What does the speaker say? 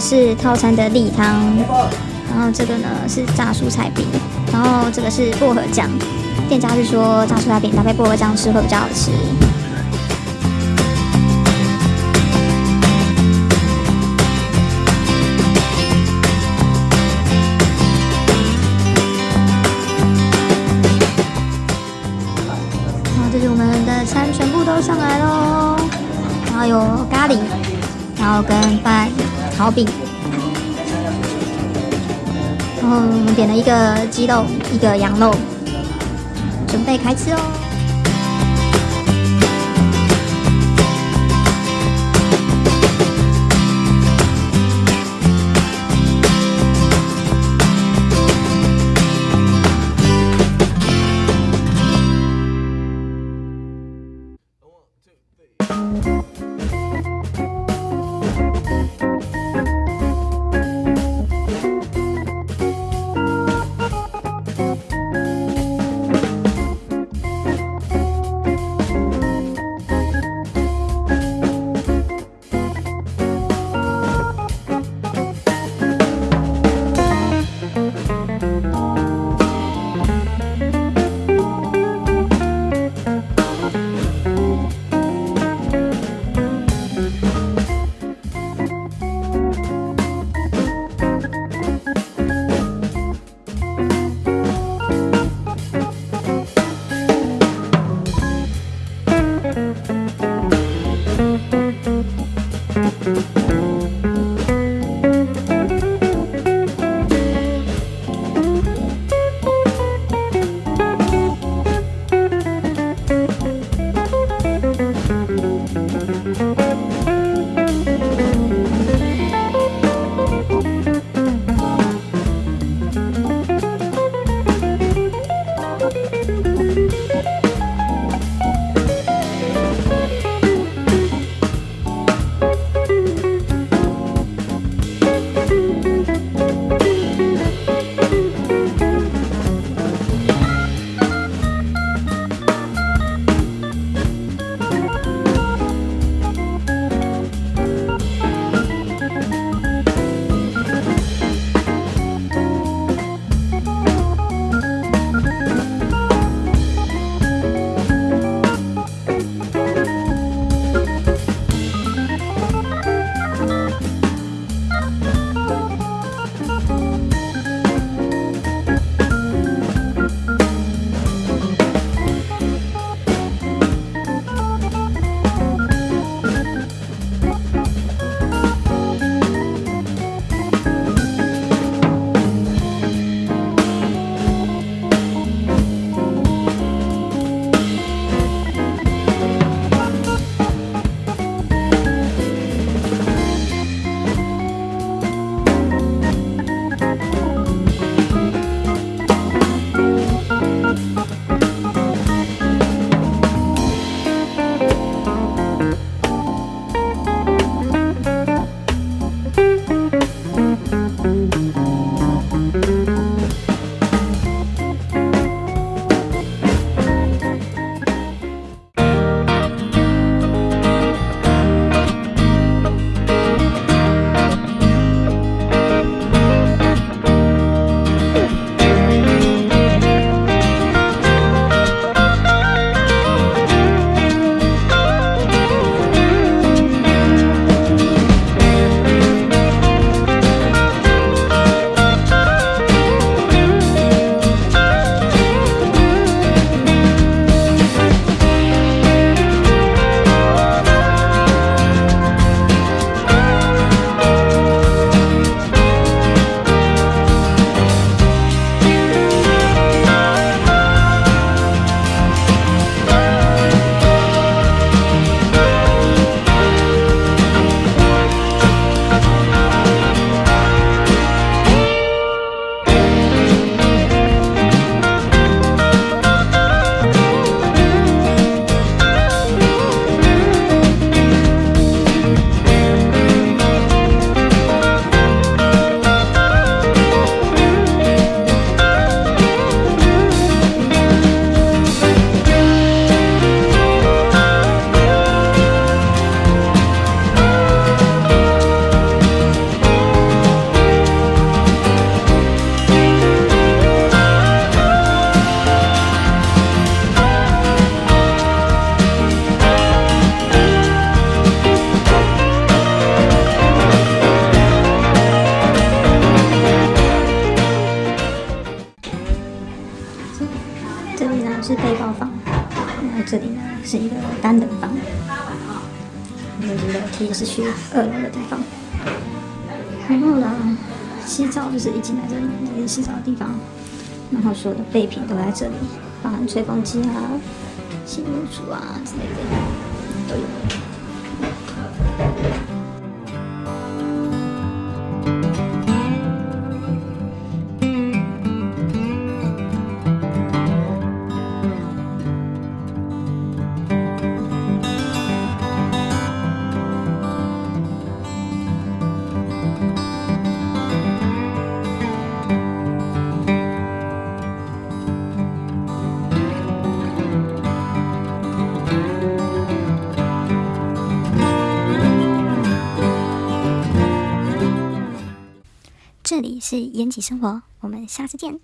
是套餐的例汤，然后这个呢是炸蔬菜饼，然后这个是薄荷酱。店家是说炸蔬菜饼搭配薄荷酱吃会比较好吃。然后这是我们的餐全部都上来喽，然后有咖喱，然后跟饭、烤饼，然后点了一个鸡肉，一个羊肉，准备开吃哦。是一个单人房，那个楼梯是去二楼的地方。然后呢，洗澡就是已经来这里，这是洗澡的地方。然后所有的备品都在这里，包含吹风机啊、洗衣橱啊之类的都有。这里是延吉生活，我们下次见。